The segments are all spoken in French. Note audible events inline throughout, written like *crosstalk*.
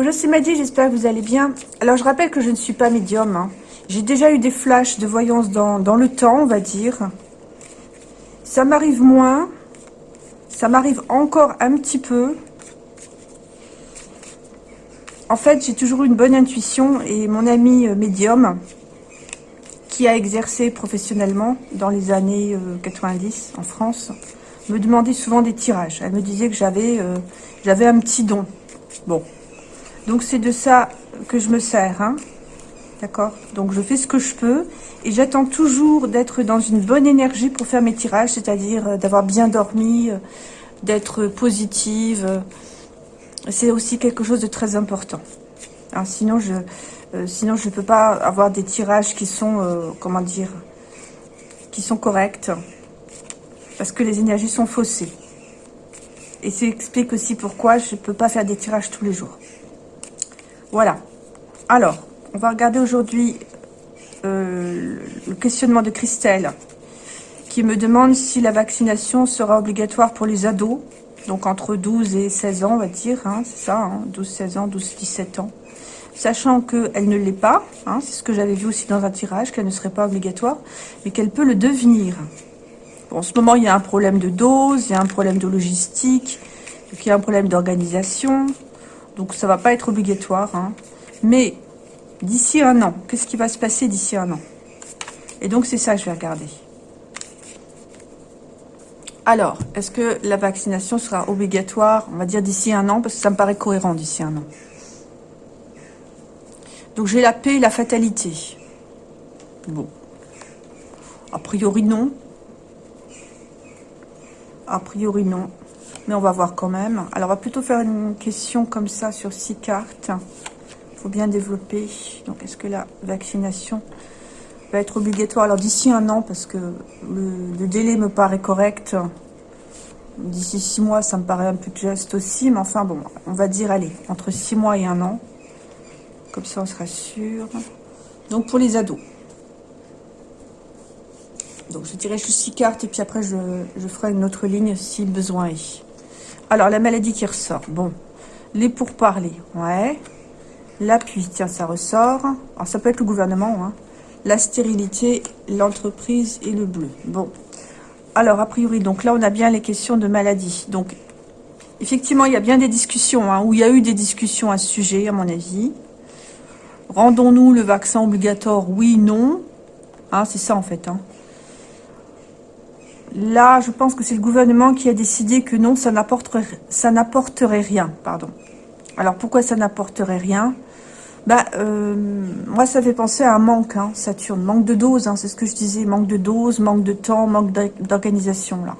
Bonjour, c'est Maddy, j'espère que vous allez bien. Alors, je rappelle que je ne suis pas médium. hein. J'ai déjà eu des flashs de voyance dans, dans le temps, on va dire. Ça m'arrive moins. Ça m'arrive encore un petit peu. En fait, j'ai toujours une bonne intuition et mon ami euh, médium, qui a exercé professionnellement dans les années euh, 90 en France, me demandait souvent des tirages. Elle me disait que j'avais euh, j'avais un petit don. Bon, donc c'est de ça que je me sers, hein. D'accord? Donc je fais ce que je peux et j'attends toujours d'être dans une bonne énergie pour faire mes tirages, c'est-à-dire euh, d'avoir bien dormi, euh, d'être positive. C'est aussi quelque chose de très important. Hein, sinon, je euh, sinon je peux pas avoir des tirages qui sont, comment dire, qui sont corrects parce que les énergies sont faussées. Et ça explique aussi pourquoi je peux pas faire des tirages tous les jours. Voilà. Alors, on va regarder aujourd'hui euh, le questionnement de Christelle qui me demande si la vaccination sera obligatoire pour les ados, donc entre 12 et 16 ans, on va dire, hein, c'est ça, hein, 12-16 ans, 12-17 ans, sachant qu'elle ne l'est pas, hein, c'est ce que j'avais vu aussi dans un tirage, qu'elle ne serait pas obligatoire, mais qu'elle peut le devenir. En ce moment, il y a un problème de dose, il y a un problème de logistique, il y a un problème d'organisation, donc ça va pas être obligatoire, hein. mais d'ici un an, qu'est-ce qui va se passer d'ici un an? Et donc c'est ça que je vais regarder. Alors, est-ce que la vaccination sera obligatoire, on va dire d'ici un an, parce que ça me paraît cohérent d'ici un an. Donc j'ai la paix et la fatalité. Bon. A priori non. A priori non. Mais on va voir quand même. Alors on va plutôt faire une question comme ça sur six cartes. Il faut bien développer. Donc est-ce que la vaccination va être obligatoire? Alors d'ici un an, parce que le, délai me paraît correct. D'ici six mois, ça me paraît un peu juste aussi. Mais enfin bon, on va dire, allez, entre six mois et un an. Comme ça, on sera sûr. Donc pour les ados. Donc je dirais juste six cartes et puis après je, je ferai une autre ligne si besoin est. Alors la maladie qui ressort. Bon, les pourparlers, ouais. L'appui, tiens, ça ressort. Alors ça peut être le gouvernement, hein. La stérilité, l'entreprise et le bleu. Bon. Alors a priori, donc là on a bien les questions de maladie. Donc effectivement il y a bien des discussions, hein, où il y a eu des discussions à ce sujet à mon avis. Rendons-nous le vaccin obligatoire Oui, non. Hein, c'est ça en fait. Hein. Là, je pense que c'est le gouvernement qui a décidé que non, ça n'apporterait, rien. Pardon. Alors pourquoi ça n'apporterait rien? Bah, euh, moi, ça fait penser à un manque, hein, Saturne. Manque de dose, hein, c'est ce que je disais. Manque de dose, manque de temps, manque d'organisation, là.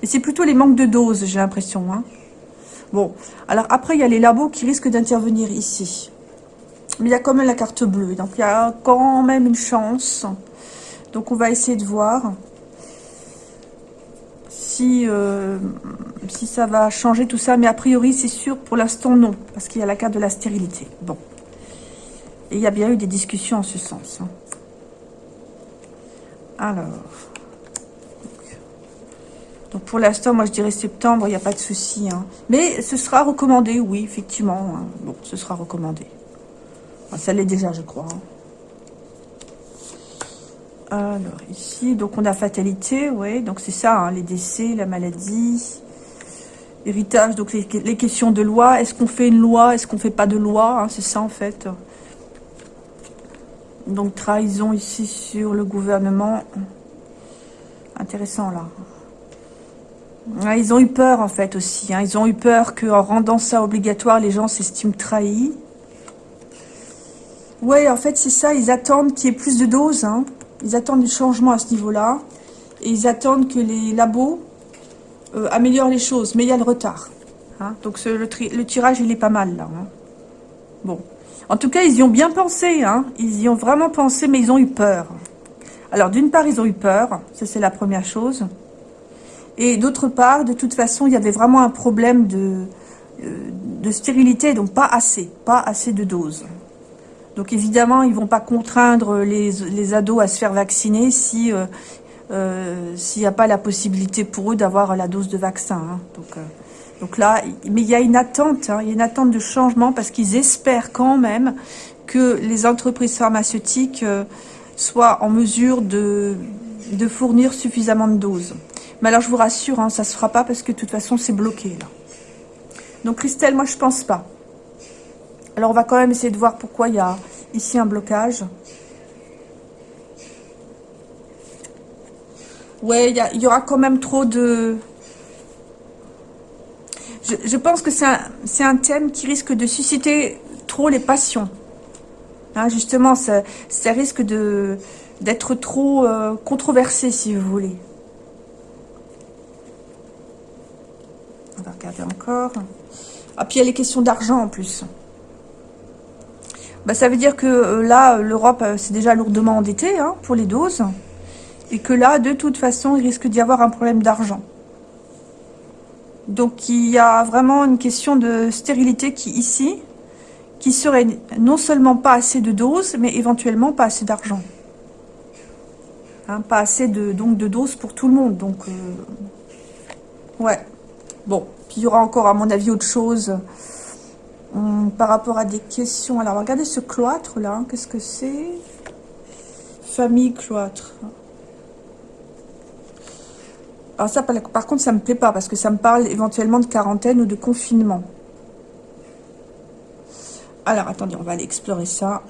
Mais c'est plutôt les manques de dose, j'ai l'impression. Hein. Bon, alors après, il y a les labos qui risquent d'intervenir ici. Mais il y a quand même la carte bleue. Donc, il y a quand même une chance. Donc, on va essayer de voir si, euh, si ça va changer tout ça. Mais a priori, c'est sûr, pour l'instant, non. Parce qu'il y a la carte de la stérilité. Bon. Et il y a bien eu des discussions en ce sens. hein. Alors. Donc pour l'instant, moi je dirais septembre, il n'y a pas de souci. hein. Mais ce sera recommandé, oui, effectivement. hein. Bon, ce sera recommandé. Ça l'est déjà, je crois. Alors ici, donc on a fatalité, oui. Donc c'est ça, hein, les décès, la maladie, héritage, donc les, questions de loi. Est-ce qu'on fait une loi? Est-ce qu'on fait pas de loi? Hein, C'est ça en fait. Donc trahison ici sur le gouvernement. Intéressant là. Ouais, ils ont eu peur en fait aussi. hein. Ils ont eu peur qu'en rendant ça obligatoire, les gens s'estiment trahis. Ouais, en fait c'est ça. Ils attendent qu'il y ait plus de doses. hein. Ils attendent du changement à ce niveau-là. Et ils attendent que les labos euh, améliorent les choses. Mais il y a le retard. hein. Donc le tirage, il est pas mal là. hein. Bon. En tout cas, ils y ont bien pensé. Hein. Ils y ont vraiment pensé, mais ils ont eu peur. Alors, d'une part, ils ont eu peur. Ça, c'est la première chose. Et d'autre part, de toute façon, il y avait vraiment un problème de, euh, de stérilité, donc pas assez. Pas assez de doses. Donc, évidemment, ils vont pas contraindre les, les ados à se faire vacciner si... euh, euh, s'il n'y a pas la possibilité pour eux d'avoir la dose de vaccin. hein. Donc, euh, Donc là, mais il y a une attente, hein, il y a une attente de changement parce qu'ils espèrent quand même que les entreprises pharmaceutiques euh, soient en mesure de, de fournir suffisamment de doses. Mais alors, je vous rassure, hein, ça ne se fera pas parce que de toute façon, c'est bloqué. Là. Donc, Christelle, moi, je pense pas. Alors, on va quand même essayer de voir pourquoi il y a ici un blocage. Ouais, il y, aura quand même trop de... Je, pense que c'est un, thème qui risque de susciter trop les passions. Hein, justement, ça, ça risque d'être trop euh, controversé, si vous voulez. On va regarder encore. Ah, puis il y a les questions d'argent en plus. Bah, ça veut dire que euh, là, l'Europe, euh, c'est déjà lourdement endettée hein, pour les doses. Et que là, de toute façon, il risque d'y avoir un problème d'argent. Donc, il y a vraiment une question de stérilité qui, ici, qui serait non seulement pas assez de doses, mais éventuellement pas assez d'argent. Hein, pas assez de, donc, de doses pour tout le monde. Donc, euh, ouais. Bon, puis il y aura encore, à mon avis, autre chose par rapport à des questions. Alors, regardez ce cloître, là. Hein, qu'est-ce que c'est? Famille cloître. Alors ça, par contre, ça me plaît pas, parce que ça me parle éventuellement de quarantaine ou de confinement. Alors, attendez, on va aller explorer ça.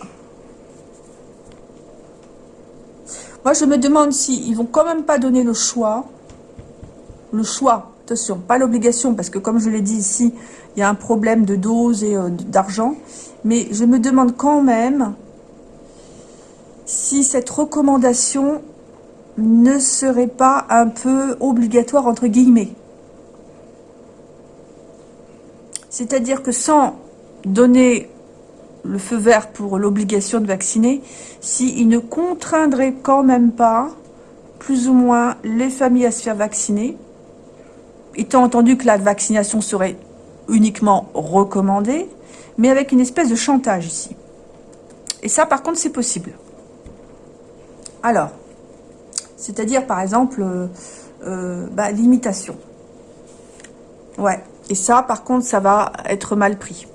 Moi, je me demande si ils vont quand même pas donner le choix. Le choix, attention, pas l'obligation, parce que comme je l'ai dit ici, il y a un problème de dose et euh, d'argent. Mais je me demande quand même si cette recommandation ne serait pas un peu obligatoire entre guillemets. C'est-à-dire que sans donner le feu vert pour l'obligation de vacciner, s'il ne contraindrait quand même pas plus ou moins les familles à se faire vacciner, étant entendu que la vaccination serait uniquement recommandée, mais avec une espèce de chantage ici. Et ça, par contre, c'est possible. Alors, c'est-à-dire, par exemple, euh, euh, bah, l'imitation. Ouais. Et ça, par contre, ça va être mal pris.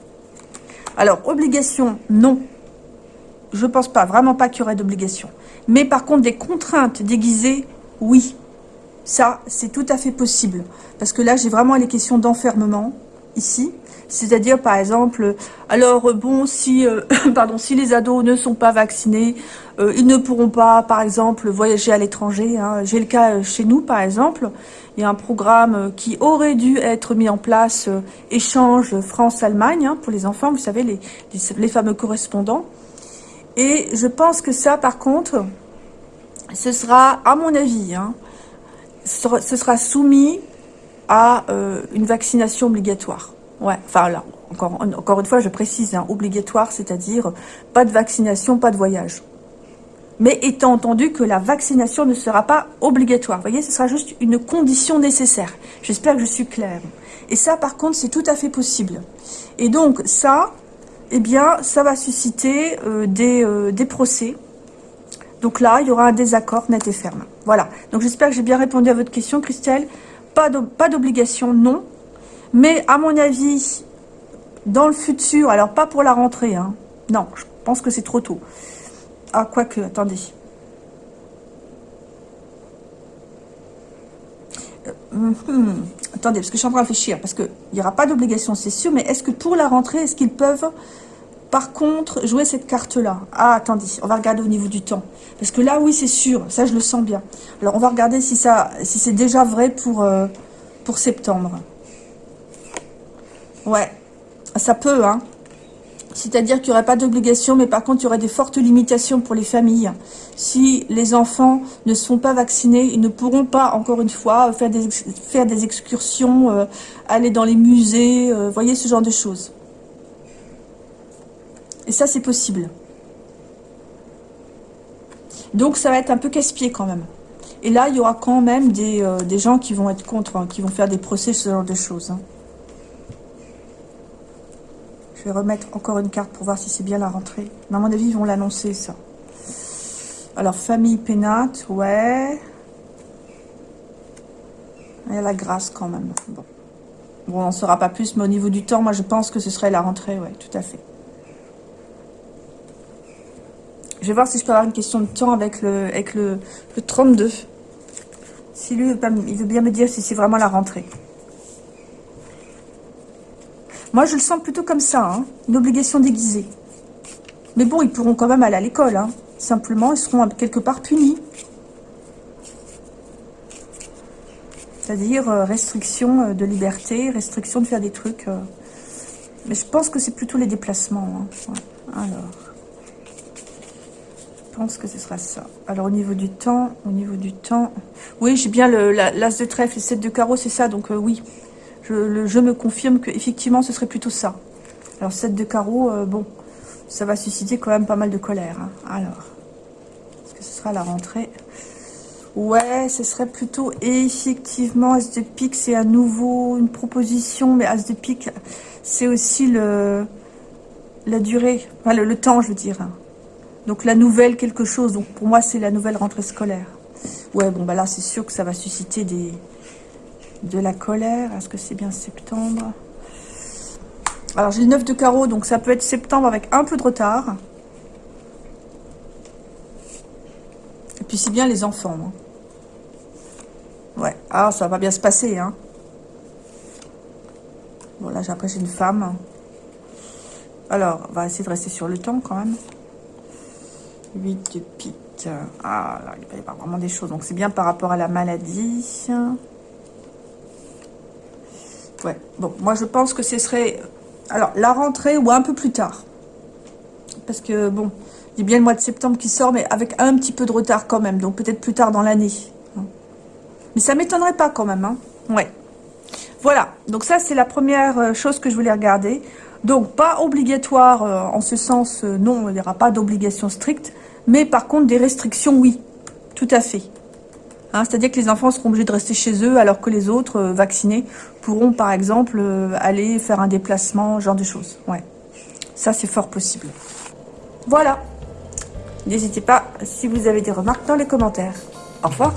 Alors, obligation, non. Je ne pense pas, vraiment pas qu'il y aurait d'obligation. Mais par contre, des contraintes déguisées, oui. Ça, c'est tout à fait possible. Parce que là, j'ai vraiment les questions d'enfermement, ici. C'est-à-dire, par exemple, alors, bon, si, euh, *laughs* pardon, si les ados ne sont pas vaccinés, euh, ils ne pourront pas, par exemple, voyager à l'étranger. Hein. J'ai le cas euh, chez nous, par exemple. Il y a un programme qui aurait dû être mis en place, échange France-Allemagne, hein, pour les enfants, vous savez, les, les, fameux correspondants. Et je pense que ça, par contre, ce sera, à mon avis, hein, ce sera soumis à une vaccination obligatoire. Ouais, enfin là, encore, encore une fois, je précise, hein, obligatoire, c'est-à-dire pas de vaccination, pas de voyage. Mais étant entendu que la vaccination ne sera pas obligatoire. Voyez, ce sera juste une condition nécessaire. J'espère que je suis claire. Et ça, par contre, c'est tout à fait possible. Et donc, ça, eh bien, ça va susciter euh, euh, des procès. Donc là, il y aura un désaccord net et ferme. Voilà. Donc, j'espère que j'ai bien répondu à votre question, Christelle. Pas d'obligation, non. Mais à mon avis, dans le futur, alors pas pour la rentrée, hein, non, je pense que c'est trop tôt. Ah, quoique, attendez. Euh, hmm, attendez, parce que je suis en train de réfléchir, parce qu'il n'y aura pas d'obligation, c'est sûr, mais est-ce que pour la rentrée, est-ce qu'ils peuvent, par contre, jouer cette carte-là Ah, attendez, on va regarder au niveau du temps. Parce que là, oui, c'est sûr, ça, je le sens bien. Alors, on va regarder si, si c'est déjà vrai pour, euh, pour septembre. Ouais, ça peut, hein. C'est-à-dire qu'il n'y aurait pas d'obligation, mais par contre, il y aurait des fortes limitations pour les familles. Si les enfants ne sont pas vaccinés, ils ne pourront pas, encore une fois, faire des, faire des excursions, euh, aller dans les musées, euh, voyez, ce genre de choses. Et ça, c'est possible. Donc, ça va être un peu casse-pied quand même. Et là, il y aura quand même des, euh, des gens qui vont être contre, hein, qui vont faire des procès, ce genre de choses. Hein. Je vais remettre encore une carte pour voir si c'est bien la rentrée. Mais à mon avis, ils vont l'annoncer, ça. Alors, famille pénate, ouais. Il y a la grâce quand même. Bon. Bon, on n'en saura pas plus, mais au niveau du temps, moi je pense que ce serait la rentrée, ouais, tout à fait. Je vais voir si je peux avoir une question de temps avec le, avec le, 32. Si lui, il veut bien me dire si c'est vraiment la rentrée. Moi, je le sens plutôt comme ça, hein, une obligation déguisée. Mais bon, ils pourront quand même aller à l'école. Hein. Simplement, ils seront quelque part punis. C'est-à-dire euh, restriction euh, de liberté, restriction de faire des trucs. Euh. Mais je pense que c'est plutôt les déplacements. Hein. Alors, pense que ce sera ça. Alors, au niveau du temps, au niveau du temps... Oui, j'ai bien l'as de trèfle, le 7 de carreau, c'est ça. Donc, oui, je, je me confirme que effectivement ce serait plutôt ça. Alors, 7 de carreau, bon ça va susciter quand même pas mal de colère. Hein. Alors, est-ce que ce sera la rentrée? Ouais, ce serait plutôt effectivement As de pique, c'est à nouveau une proposition, mais As de pique, c'est aussi le la durée, le, temps, je veux dire. Donc la nouvelle quelque chose. Donc pour moi, c'est la nouvelle rentrée scolaire. Ouais, bon bah là, c'est sûr que ça va susciter des de la colère. Est-ce que c'est bien septembre? Alors j'ai le 9 de carreau, donc ça peut être septembre avec un peu de retard. Et puis c'est bien les enfants. Hein. Ouais, ah ça va bien se passer. Hein. Bon là après j'ai une femme. Alors, on va essayer de rester sur le temps quand même. 8 de. Ah là, il va y avoir vraiment des choses. Donc c'est bien par rapport à la maladie. Ouais, bon, moi je pense que ce serait alors, la rentrée ou un peu plus tard. Parce que, bon, il y a bien le mois de septembre qui sort, mais avec un petit peu de retard quand même. Donc, peut-être plus tard dans l'année. Mais ça m'étonnerait pas quand même. Hein. Ouais. Voilà. Donc, ça, c'est la première euh, chose que je voulais regarder. Donc, pas obligatoire euh, en ce sens, euh, non, il n'y aura pas d'obligation stricte. Mais par contre, des restrictions, oui. Tout à fait. Hein, c'est-à-dire que les enfants seront obligés de rester chez eux alors que les autres euh, vaccinés pourront par exemple euh, aller faire un déplacement, genre de choses. Ouais, ça c'est fort possible. Voilà. N'hésitez pas si vous avez des remarques dans les commentaires. Au revoir.